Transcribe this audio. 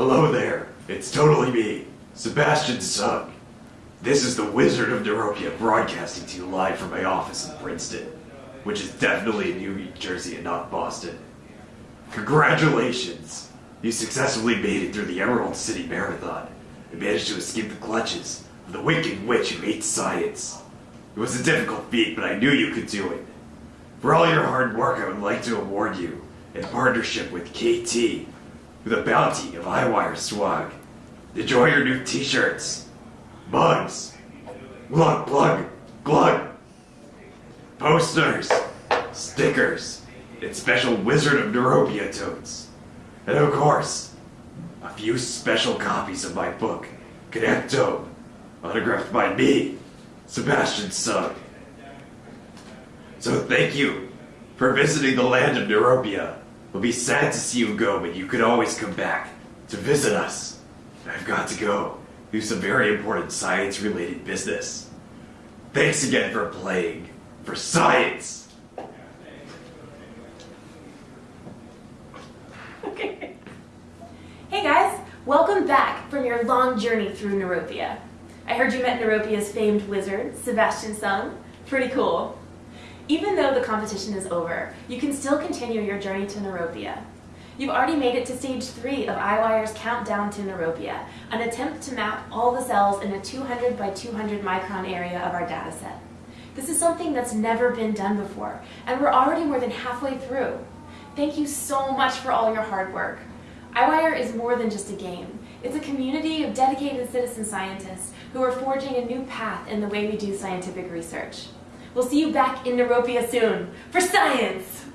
Hello there, it's totally me, Sebastian Seung. This is the Wizard of Neuropia broadcasting to you live from my office in Princeton, which is definitely in New Jersey and not Boston. Congratulations! You successfully made it through the Emerald City Marathon and managed to escape the clutches of the wicked witch who hates science. It was a difficult feat, but I knew you could do it. For all your hard work, I would like to award you, in partnership with KT, with a bounty of EyeWire swag. Enjoy your new t-shirts, mugs, glug glug glug, posters, stickers, and special Wizard of Neuropia totes. And of course, a few special copies of my book, Connectome, autographed by me, Sebastian Seung. So thank you for visiting the land of Neuropia. We'll be sad to see you go, but you could always come back to visit us. I've got to go do some very important science-related business. Thanks again for playing for science. Okay. Hey guys, welcome back from your long journey through Neuropia. I heard you met Neuropia's famed wizard, Sebastian Seung. Pretty cool. Even though the competition is over, you can still continue your journey to Neuropia. You've already made it to stage 3 of EyeWire's Countdown to Neuropia, an attempt to map all the cells in a 200 by 200 micron area of our dataset. This is something that's never been done before, and we're already more than halfway through. Thank you so much for all your hard work. EyeWire is more than just a game. It's a community of dedicated citizen scientists who are forging a new path in the way we do scientific research. We'll see you back in Neuropia soon for science!